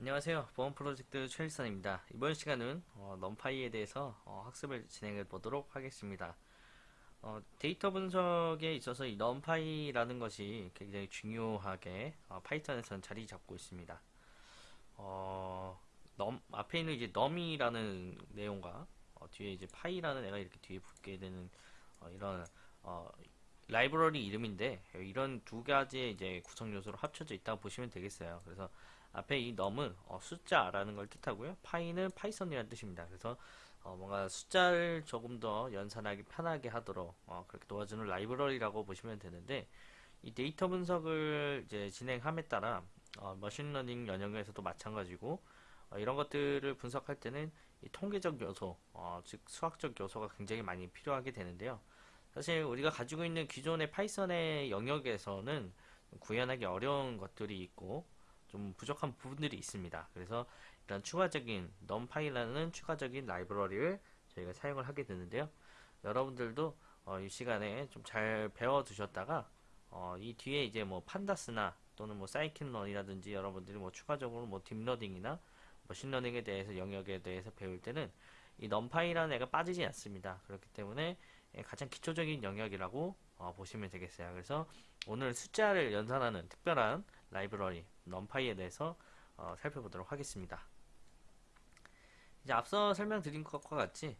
안녕하세요. 보험 프로젝트 최일선입니다. 이번 시간은 어, NumPy에 대해서 어, 학습을 진행해 보도록 하겠습니다. 어, 데이터 분석에 있어서 이 NumPy라는 것이 굉장히 중요하게 어, Python에서는 자리 잡고 있습니다. 어, num, 앞에 있는 이제 num이라는 내용과 어, 뒤에 이제 py라는 애가 이렇게 뒤에 붙게 되는 어, 이런 어, 라이브러리 이름인데 이런 두 가지의 이제 구성 요소로 합쳐져 있다고 보시면 되겠어요. 그래서 앞에 이 num은 어, 숫자라는 걸 뜻하고요. py는 Python이라는 뜻입니다. 그래서 어, 뭔가 숫자를 조금 더 연산하기 편하게 하도록 어, 그렇게 도와주는 라이브러리라고 보시면 되는데 이 데이터 분석을 이제 진행함에 따라 어, 머신러닝 영역에서도 마찬가지고 어, 이런 것들을 분석할 때는 이 통계적 요소, 어, 즉 수학적 요소가 굉장히 많이 필요하게 되는데요. 사실 우리가 가지고 있는 기존의 Python의 영역에서는 구현하기 어려운 것들이 있고 좀 부족한 부분들이 있습니다. 그래서 이런 추가적인 numpy라는 추가적인 라이브러리를 저희가 사용을 하게 되는데요. 여러분들도 어, 이 시간에 좀 잘 배워 두셨다가 어, 이 뒤에 이제 뭐 Pandas나 또는 뭐 scikit-learn이라든지 여러분들이 뭐 추가적으로 뭐 딥러닝이나 머신러닝에 대해서 영역에 대해서 배울 때는 이 numpy라는 애가 빠지지 않습니다. 그렇기 때문에 예, 가장 기초적인 영역이라고 어, 보시면 되겠어요. 그래서 오늘 숫자를 연산하는 특별한 라이브러리 numpy에 대해서 어, 살펴보도록 하겠습니다. 이제 앞서 설명드린 것과 같이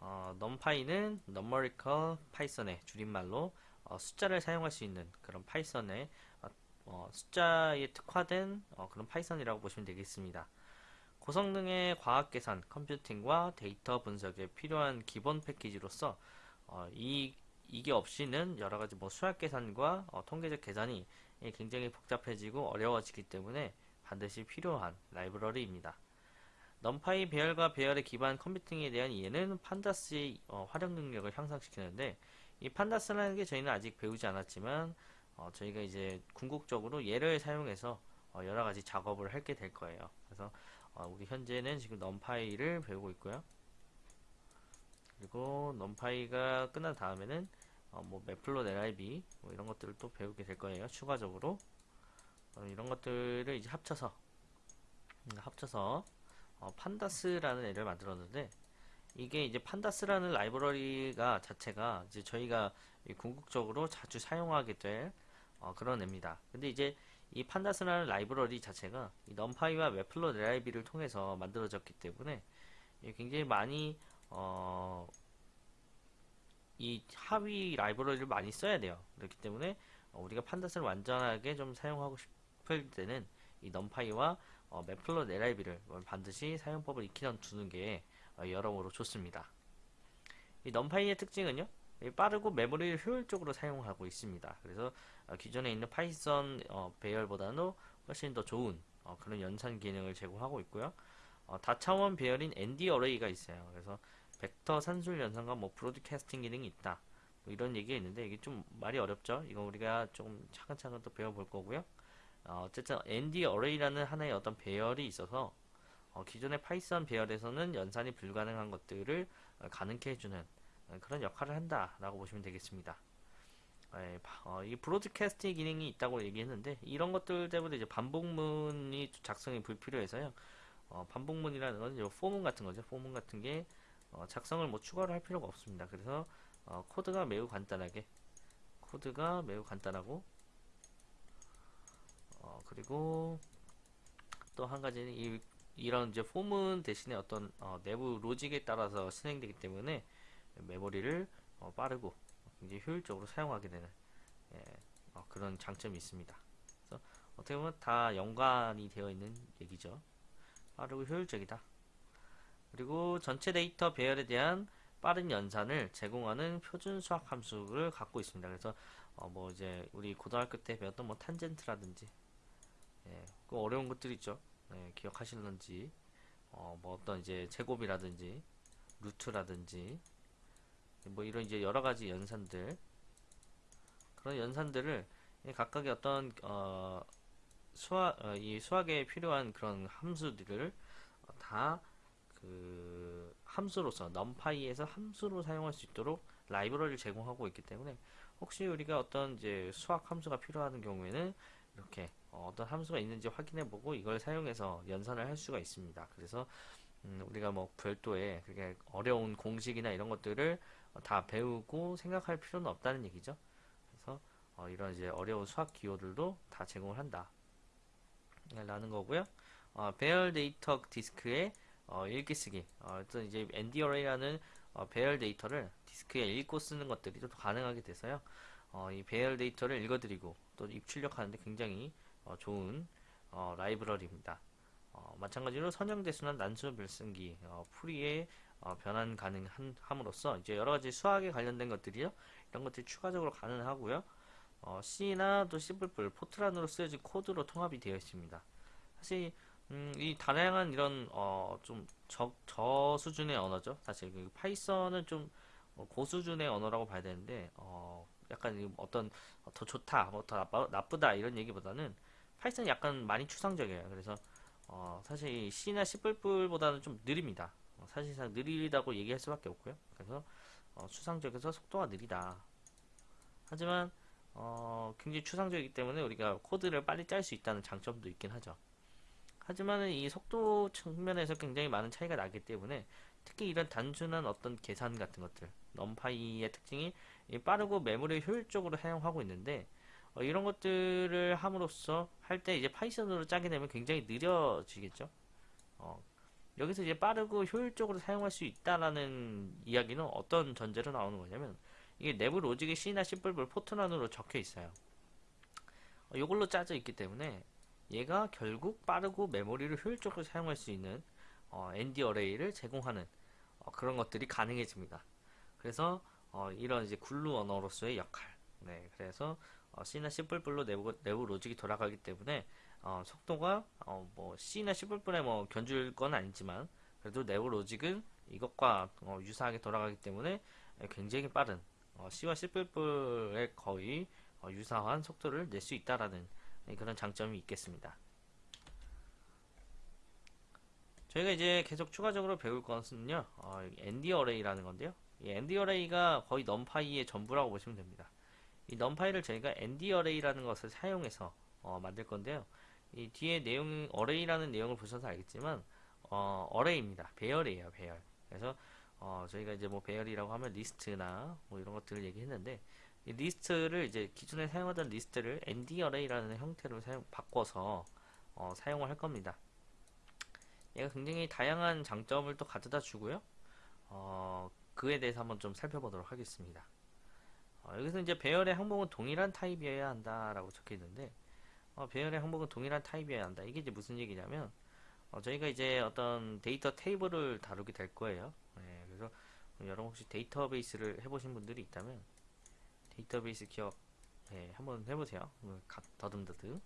어, numpy는 numerical python의 줄임말로 어, 숫자를 사용할 수 있는 그런 Python의 어, 어, 숫자에 특화된 어, 그런 Python이라고 보시면 되겠습니다. 고성능의 과학 계산, 컴퓨팅과 데이터 분석에 필요한 기본 패키지로서 어, 이 이게 없이는 여러 가지 뭐 수학 계산과 어, 통계적 계산이 굉장히 복잡해지고 어려워지기 때문에 반드시 필요한 라이브러리입니다. NumPy 배열과 배열의 기반 컴퓨팅에 대한 이해는 Pandas의 어, 활용 능력을 향상시키는데 이 Pandas라는 게 저희는 아직 배우지 않았지만 어, 저희가 이제 궁극적으로 얘를 사용해서 어, 여러 가지 작업을 하게 될 거예요. 그래서 어, 우리 현재는 지금 넘파이를 배우고 있고요. 그리고 넘파이가 끝난 다음에는 어, 뭐 매플롯 LIB 뭐 이런 것들을 또 배우게 될 거예요. 추가적으로 어, 이런 것들을 이제 합쳐서 음, 합쳐서 어, 판다스라는 애를 만들었는데 이게 이제 판다스라는 라이브러리가 자체가 이제 저희가 궁극적으로 자주 사용하게 될 어, 그런 애입니다. 근데 이제 이 Pandas라는 라이브러리 자체가 이 NumPy와 matplotlib를 통해서 만들어졌기 때문에 굉장히 많이 어, 이 하위 라이브러리를 많이 써야 돼요. 그렇기 때문에 어, 우리가 Pandas를 완전하게 좀 사용하고 싶을 때는 이 NumPy와 어, matplotlib를 반드시 사용법을 익히 두는 게 어, 여러모로 좋습니다. 이 NumPy의 특징은요. 빠르고 메모리를 효율적으로 사용하고 있습니다. 그래서 어, 기존에 있는 Python 어, 배열보다는 훨씬 더 좋은 어, 그런 연산 기능을 제공하고 있고요. 다차원 배열인 ND array가 있어요. 그래서 벡터 산술 연산과 뭐 broadcasting 기능이 있다. 뭐 이런 얘기가 있는데 이게 좀 말이 어렵죠. 이거 우리가 조금 차근차근 또 배워볼 거고요. 어, 쨌든 ND array라는 하나의 어떤 배열이 있어서 어, 기존의 Python 배열에서는 연산이 불가능한 것들을 어, 가능케 해주는 어, 그런 역할을 한다라고 보시면 되겠습니다. 예, 어, 이 broadcasting 기능이 있다고 얘기했는데 이런 것들 때문에 이제 반복문이 작성이 불필요해서요. 어, 반복문이라는 건 for문 같은 거죠. for문 같은 게 어, 작성을 뭐 추가를 할 필요가 없습니다. 그래서 어, 코드가 매우 간단하게 코드가 매우 간단하고 어, 그리고 또 한 가지는 이, 이런 이제 폼은 대신에 어떤 어, 내부 로직에 따라서 진행되기 때문에 메모리를 어, 빠르고 굉장히 효율적으로 사용하게 되는 예, 어, 그런 장점이 있습니다. 그래서 어떻게 보면 다 연관이 되어 있는 얘기죠. 빠르고 효율적이다. 그리고 전체 데이터 배열에 대한 빠른 연산을 제공하는 표준 수학 함수를 갖고 있습니다. 그래서 어 뭐 이제 우리 고등학교 때 배웠던 뭐 탄젠트라든지 예, 그 어려운 것들 있죠. 예, 기억하실런지 어 뭐 어떤 이제 제곱이라든지 루트라든지 뭐 이런 이제 여러 가지 연산들 그런 연산들을 각각의 어떤 어 수학 어, 이 수학에 필요한 그런 함수들을 다 그 함수로서 numpy에서 함수로 사용할 수 있도록 라이브러리를 제공하고 있기 때문에 혹시 우리가 어떤 이제 수학 함수가 필요한 경우에는 이렇게 어, 떤 함수가 있는지 확인해 보고 이걸 사용해서 연산을 할 수가 있습니다. 그래서 음, 우리가 뭐 별도의 그게 어려운 공식이나 이런 것들을 어, 다 배우고 생각할 필요는 없다는 얘기죠. 그래서 어, 이런 이제 어려운 수학 기호들도 다 제공을 한다. 라는 거고요. 어, 배열 데이터 디스크에 어, 읽기 쓰기. 어, 어떤 이제 NDARRay라는 어, 배열 데이터를 디스크에 읽고 쓰는 것들이 또 가능하게 돼서요. 어, 이 배열 데이터를 읽어들이고 또 입출력하는데 굉장히 어, 좋은 어, 라이브러리입니다. 어, 마찬가지로 선형대수나 난수 생성기, 어, 푸리에 어, 변환 가능함으로써 이제 여러 가지 수학에 관련된 것들이요. 이런 것들이 추가적으로 가능하고요. 어, C나 또 C++, 포트란으로 쓰여진 코드로 통합이 되어 있습니다. 사실 음, 이 다양한 이런 어, 좀 저, 저 수준의 언어죠. 사실 그 Python은 좀 어, 고수준의 언어라고 봐야 되는데 어, 약간 이 어떤 더 좋다, 뭐 더 나쁘다 이런 얘기보다는 Python이 약간 많이 추상적이에요. 그래서 어, 사실 이 C나 C++보다는 좀 느립니다. 어, 사실상 느리다고 얘기할 수밖에 없고요. 그래서 어, 추상적이어서 속도가 느리다. 하지만 어, 굉장히 추상적이기 때문에 우리가 코드를 빨리 짤 수 있다는 장점도 있긴 하죠. 하지만 이 속도 측면에서 굉장히 많은 차이가 나기 때문에 특히 이런 단순한 어떤 계산 같은 것들, NumPy의 특징이 빠르고 메모리 효율적으로 사용하고 있는데 어, 이런 것들을 함으로써 할 때 이제 Python으로 짜게 되면 굉장히 느려지겠죠. 어, 여기서 이제 빠르고 효율적으로 사용할 수 있다라는 이야기는 어떤 전제로 나오는 거냐면 이게 내부 로직이 C나 C++ 포트란으로 적혀 있어요. 어, 이걸로 짜져 있기 때문에 얘가 결국 빠르고 메모리를 효율적으로 사용할 수 있는 어, ND 어레이를 제공하는 어, 그런 것들이 가능해집니다. 그래서 어, 이런 이제 글루 언어로서의 역할. 네, 그래서 어, C나 C++로 내부, 내부 로직이 돌아가기 때문에 어, 속도가 어, 뭐 C나 C++에 뭐 견줄 건 아니지만 그래도 내부 로직은 이것과 어, 유사하게 돌아가기 때문에 굉장히 빠른 어, C와 C++에 거의 어, 유사한 속도를 낼 수 있다라는 그런 장점이 있겠습니다. 저희가 이제 계속 추가적으로 배울 것은요, 어, ND array라는 건데요. 이 ND array가 거의 NumPy의 전부라고 보시면 됩니다. 이 NumPy를 저희가 ND array라는 것을 사용해서 어, 만들 건데요. 이 뒤에 내용 array라는 내용을 보셔서 알겠지만 어, array입니다. 배열이에요, 배열. 그래서 어, 저희가 이제 뭐 배열이라고 하면 리스트나 뭐 이런 것들을 얘기했는데 이 리스트를 이제 기존에 사용하던 리스트를 ND array라는 형태로 사용 바꿔서 어, 사용을 할 겁니다. 얘가 굉장히 다양한 장점을 또 가져다 주고요. 어, 그에 대해서 한번 좀 살펴보도록 하겠습니다. 어, 여기서 이제 배열의 항목은 동일한 타입이어야 한다라고 적혀 있는데 어, 배열의 항목은 동일한 타입이어야 한다. 이게 이제 무슨 얘기냐면 어, 저희가 이제 어떤 데이터 테이블을 다루게 될 거예요. 네, 그래서 여러분 혹시 데이터베이스를 해보신 분들이 있다면 데이터베이스 기억 네, 한번 해보세요. 뭐, 더듬더듬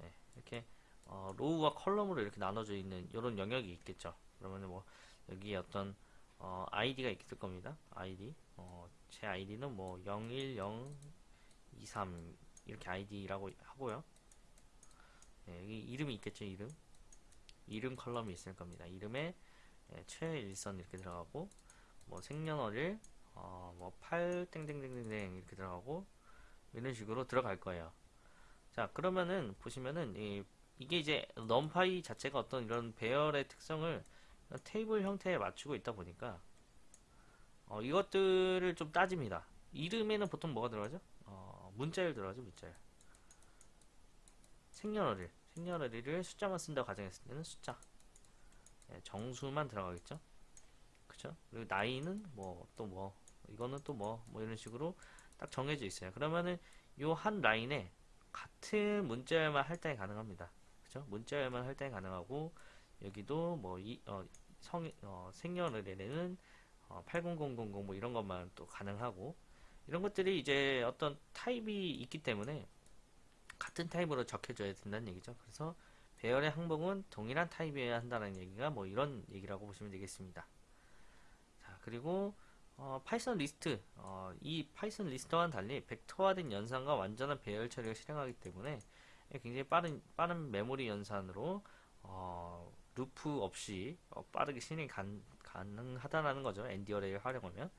네, 이렇게 어, row와 column으로 이렇게 나눠져 있는 이런 영역이 있겠죠. 그러면 뭐 여기에 어떤 어, 아이디가 있을 겁니다. 아이디 어, 제 아이디는 뭐 01023 이렇게 아이디라고 하고요. 네, 여기 이름이 있겠죠. 이름 이름 컬럼이 있을 겁니다. 이름에 예, 최일선 이렇게 들어가고 뭐 생년월일 어, 뭐8 땡땡땡땡 이렇게 들어가고 이런 식으로 들어갈 거예요. 자 그러면은 보시면은 이, 이게 이제 넘파이 자체가 어떤 이런 배열의 특성을 테이블 형태에 맞추고 있다 보니까 어, 이것들을 좀 따집니다. 이름에는 보통 뭐가 들어가죠? 어, 문자열 들어가죠, 문자열. 생년월일. 생년월일을 숫자만 쓴다고 가정했을 때는 숫자. 네, 정수만 들어가겠죠? 그쵸? 그리고 나이는 뭐, 또 뭐, 이거는 또 뭐, 뭐 이런 식으로 딱 정해져 있어요. 그러면은 요 한 라인에 같은 문자열만 할당이 가능합니다. 그쵸? 문자열만 할당이 가능하고, 여기도 뭐, 이, 어, 성, 어, 생년월일에는 어, 80000 뭐 이런 것만 또 가능하고 이런 것들이 이제 어떤 타입이 있기 때문에 같은 타입으로 적혀져야 된다는 얘기죠. 그래서 배열의 항목은 동일한 타입이어야 한다는 얘기가 뭐 이런 얘기라고 보시면 되겠습니다. 자 그리고 어, 파이썬 리스트 어, 이 파이썬 리스트와는 달리 벡터화된 연산과 완전한 배열 처리를 실행하기 때문에 굉장히 빠른 빠른 메모리 연산으로 어, 루프 없이 어, 빠르게 실행이 간, 가능하다라는 거죠. ND array를 활용하면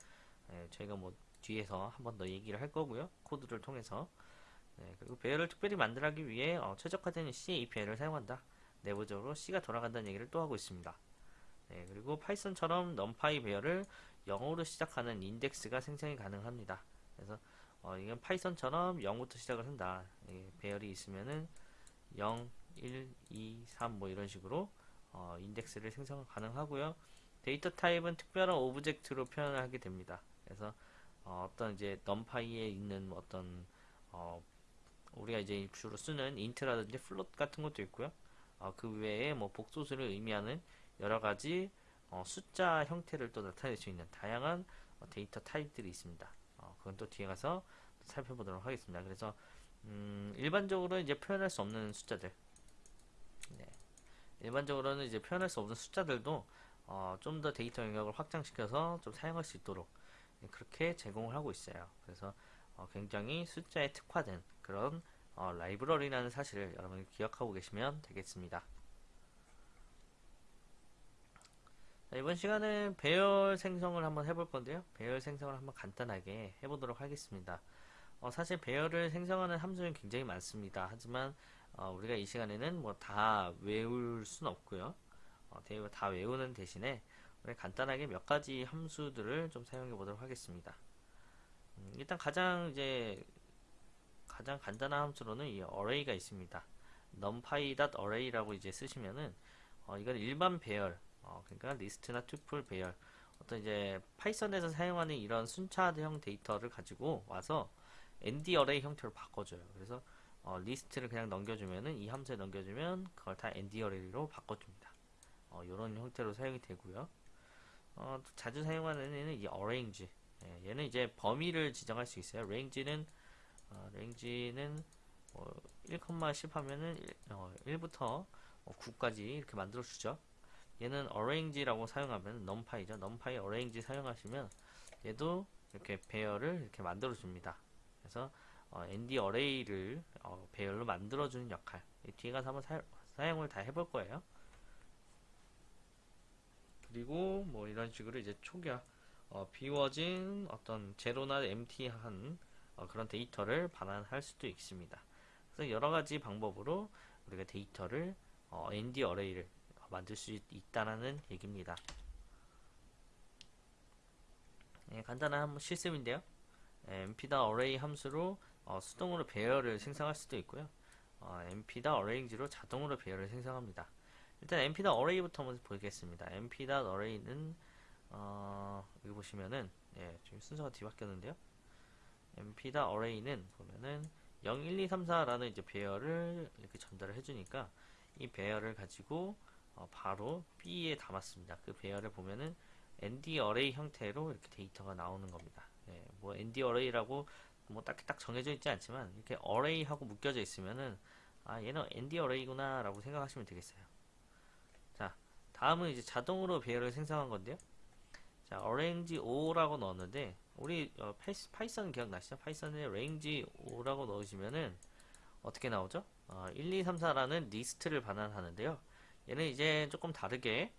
예, 저희가 뭐 뒤에서 한 번 더 얘기를 할 거고요. 코드를 통해서 네, 그리고 배열을 특별히 만들기 위해 어, 최적화된 C API를 사용한다. 내부적으로 C가 돌아간다는 얘기를 또 하고 있습니다. 네, 그리고 파이썬처럼 numpy 배열을 0으로 시작하는 인덱스가 생성이 가능합니다. 그래서 어, 이건 파이썬처럼 0부터 시작을 한다. 예, 배열이 있으면은 0, 1, 2, 3 뭐 이런 식으로 어, 인덱스를 생성 가능하고요. 데이터 타입은 특별한 object로 표현을 하게 됩니다. 그래서 어, 떤 이제 numpy에 있는 뭐 어떤 어, 우리가 이제 주로 쓰는 int라든지 float 같은 것도 있고요. 어, 그 외에 뭐 복소수를 의미하는 여러 가지 어, 숫자 형태를 또 나타낼 수 있는 다양한 어, 데이터 타입들이 있습니다. 어, 그건 또 뒤에 가서 살펴보도록 하겠습니다. 그래서 음, 일반적으로 이제 표현할 수 없는 숫자들, 네. 일반적으로는 이제 표현할 수 없는 숫자들도 어, 좀 더 데이터 영역을 확장시켜서 좀 사용할 수 있도록 그렇게 제공을 하고 있어요. 그래서 어, 굉장히 숫자에 특화된 그런 어, 라이브러리라는 사실을 여러분이 기억하고 계시면 되겠습니다. 자, 이번 시간은 배열 생성을 한번 해볼 건데요. 배열 생성을 한번 간단하게 해보도록 하겠습니다. 어, 사실 배열을 생성하는 함수는 굉장히 많습니다. 하지만 어, 우리가 이 시간에는 뭐 다 외울 순 없고요. 어, 다 외우는 대신에 우리 간단하게 몇 가지 함수들을 좀 사용해 보도록 하겠습니다. 음, 일단 가장 이제 가장 간단한 함수로는 이 array가 있습니다. numpy.array라고 이제 쓰시면은 어, 이건 일반 배열, 어, 그러니까 리스트나 tuple 배열, 어떤 이제 파이썬에서 사용하는 이런 순차형 데이터를 가지고 와서 nd array 형태로 바꿔줘요. 그래서 어, 리스트를 그냥 넘겨주면은 이 함수에 넘겨주면 그걸 다 nd array로 바꿔줍니다. 어, 이런 형태로 사용이 되고요. 어, 자주 사용하는 얘는 이 arrange. 예, 얘는 이제 범위를 지정할 수 있어요. range는 어, range는 어, 1,10 하면은 1, 어, 1부터 9까지 이렇게 만들어 주죠. 얘는 arrange라고 사용하면 numpy죠. numpy arrange 사용하시면 얘도 이렇게 배열을 이렇게 만들어 줍니다. 그래서 어, nd array를 어, 배열로 만들어 주는 역할. 뒤에 가서 한번 사, 사용을 다 해볼 거예요. 그리고 뭐 이런 식으로 이제 초기화 어, 비워진 어떤 제로나 empty한 어, 그런 데이터를 반환할 수도 있습니다. 그래서 여러 가지 방법으로 우리가 데이터를 어, ND 어레이를 만들 수 있다는 얘기입니다. 예, 간단한 실습인데요. 예, mp다 array 함수로 어, 수동으로 배열을 생성할 수도 있고요. 어, mp다 array로 자동으로 배열을 생성합니다. 일단 mp다 array부터 한번 보겠습니다. mp다 array는 어, 여기 보시면은 예, 지금 순서가 뒤바뀌었는데요. mp다 array는 보면은 0, 1, 2, 3, 4라는 이제 배열을 이렇게 전달을 해주니까 이 배열을 가지고 어, 바로 B에 담았습니다. 그 배열을 보면은 ND array 형태로 이렇게 데이터가 나오는 겁니다. 예, 뭐 ND array라고 뭐 딱히 딱 정해져 있지 않지만 이렇게 array하고 묶여져 있으면은 아 얘는 ND array구나 라고 생각하시면 되겠어요. 자 다음은 이제 자동으로 배열을 생성한 건데요. 자 arange 5라고 넣었는데 우리 어, 파이썬 기억나시죠? 파이썬에 range 5라고 넣으시면은 어떻게 나오죠? 어, 1, 2, 3, 4라는 리스트를 반환하는데요. 얘는 이제 조금 다르게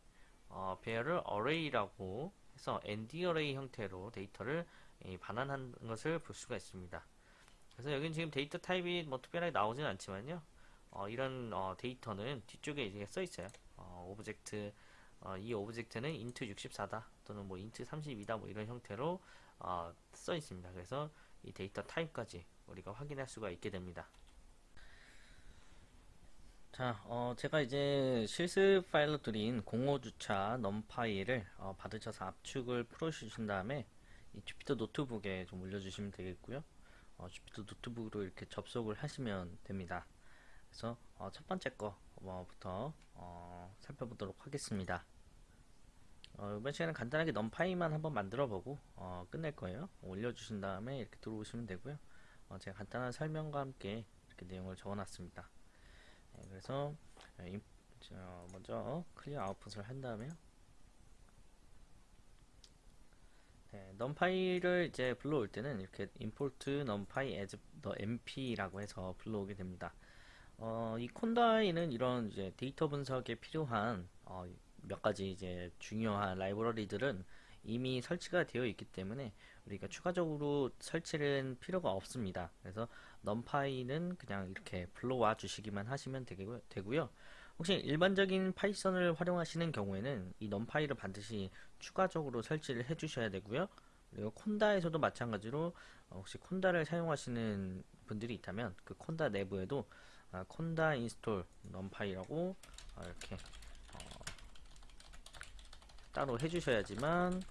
어, 배열을 array라고 해서 nd array 형태로 데이터를 이, 반환한 것을 볼 수가 있습니다. 그래서 여기는 지금 데이터 타입이 뭐 특별하게 나오진 않지만요. 어, 이런 어, 데이터는 뒤쪽에 이제 써 있어요. 어, object 어, 이 object는 int 64다 또는 뭐 int 32다 뭐 이런 형태로 어, 써 있습니다. 그래서 이 데이터 타입까지 우리가 확인할 수가 있게 됩니다. 자, 어, 제가 이제 실습 파일로 드린 공오주차 numpy를 어, 받으셔서 압축을 풀어주신 다음에 이 Jupyter Notebook에 좀 올려주시면 되겠고요. 어, Jupyter Notebook으로 이렇게 접속을 하시면 됩니다. 그래서 어, 첫 번째 거부터 어, 살펴보도록 하겠습니다. 어, 이번 시간에 간단하게 numpy만 한번 만들어 보고 어, 끝낼 거예요. 올려주신 다음에 이렇게 들어오시면 되고요. 어, 제가 간단한 설명과 함께 이렇게 내용을 적어놨습니다. 네, 그래서 임, 저, 먼저 clear output을 한 다음에요. 네, numpy를 이제 불러올 때는 이렇게 import numpy as np라고 해서 불러오게 됩니다. 어, 이 conda에는 이런 이제 데이터 분석에 필요한 어, 몇 가지 이제 중요한 라이브러리들은 이미 설치가 되어 있기 때문에 우리가 추가적으로 설치는 필요가 없습니다. 그래서 numpy는 그냥 이렇게 불러와 주시기만 하시면 되고요. 혹시 일반적인 파이썬을 활용하시는 경우에는 이 numpy를 반드시 추가적으로 설치를 해 주셔야 되고요. 그리고 conda에서도 마찬가지로 어, 혹시 conda를 사용하시는 분들이 있다면 그 conda 내부에도 아, conda install numpy라고 아, 이렇게 어, 따로 해주셔야지만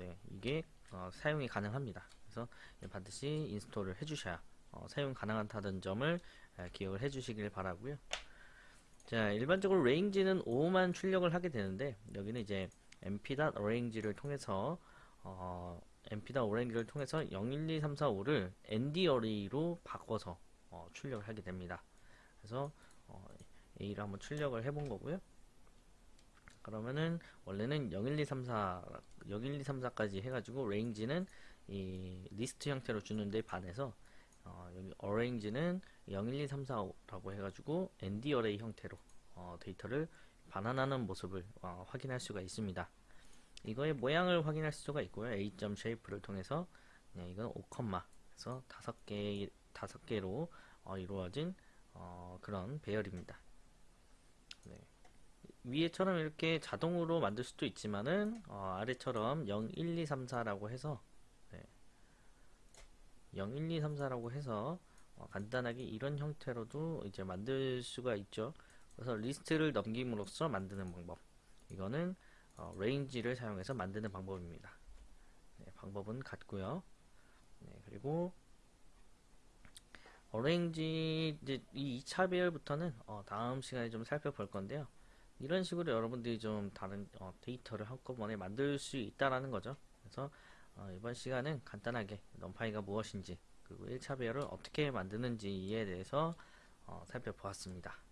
네 이게 어, 사용이 가능합니다. 그래서 반드시 인스톨을 해주셔야 어, 사용 가능하다는 점을 에, 기억을 해주시길 바라고요. 자 일반적으로 range는 5만 출력을 하게 되는데 여기는 이제 mp.range를 통해서 어, mp.range를 통해서 0, 1, 2, 3, 4, 5를 nd 어레이로 바꿔서 어, 출력을 하게 됩니다. 그래서 어, A를 한번 출력을 해본 거고요. 그러면은 원래는 0, 1, 2, 3, 4, 0, 1, 2, 3, 4까지 해가지고 range는 이 리스트 형태로 주는데 반해서 어, 여기 arrange는 0, 1, 2, 3, 4라고 해가지고 ND 어레이 형태로 어, 데이터를 반환하는 모습을 어, 확인할 수가 있습니다. 이거의 모양을 확인할 수가 있고요. A.shape를 통해서 네, 이건 5, 그래서 다섯 개 다섯 개로 어, 이루어진 어, 그런 배열입니다. 네. 위에처럼 이렇게 자동으로 만들 수도 있지만은 어, 아래처럼 0, 1, 2, 3, 4라고 해서 네. 0, 1, 2, 3, 4라고 해서 어, 간단하게 이런 형태로도 이제 만들 수가 있죠. 그래서 리스트를 넘김으로써 만드는 방법. 이거는 어, range를 사용해서 만드는 방법입니다. 네, 방법은 같고요. 네, 그리고 어레인지 이제 이 2차 배열부터는 어, 다음 시간에 좀 살펴볼 건데요. 이런 식으로 여러분들이 좀 다른 어, 데이터를 한꺼번에 만들 수 있다라는 거죠. 그래서 어, 이번 시간은 간단하게 넘파이가 무엇인지 그리고 1차 배열을 어떻게 만드는지에 대해서 어, 살펴보았습니다.